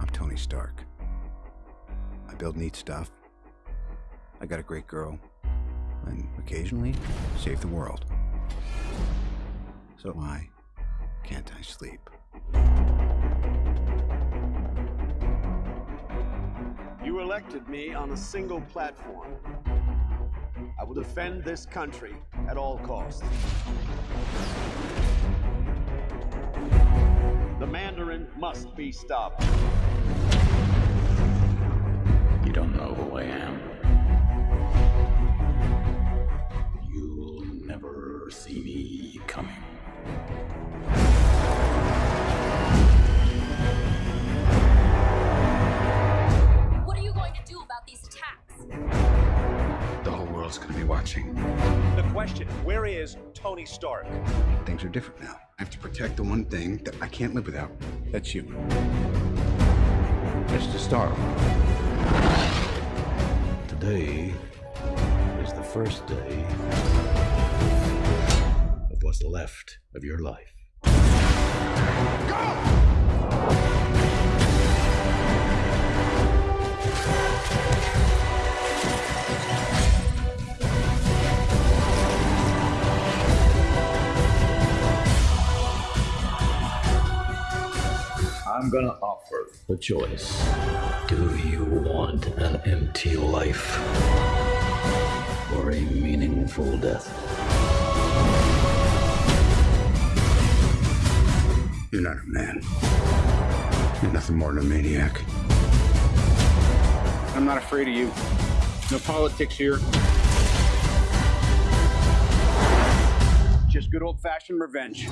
I'm Tony Stark. I build neat stuff. I got a great girl. And occasionally, save the world. So why can't I sleep? You elected me on a single platform. I will defend this country at all costs. The Mandarin must be stopped. You don't know who I am. You'll never see me coming. What are you going to do about these attacks? The whole world's gonna be watching. The question, where is Tony Stark? Things are different now. I have to protect the one thing that I can't live without. That's you. Mr. Stark. Today is the first day of what's left of your life. I'm gonna offer the choice. Do you want an empty life or a meaningful death? You're not a man. You're nothing more than a maniac. I'm not afraid of you. No politics here. Just good old fashioned revenge.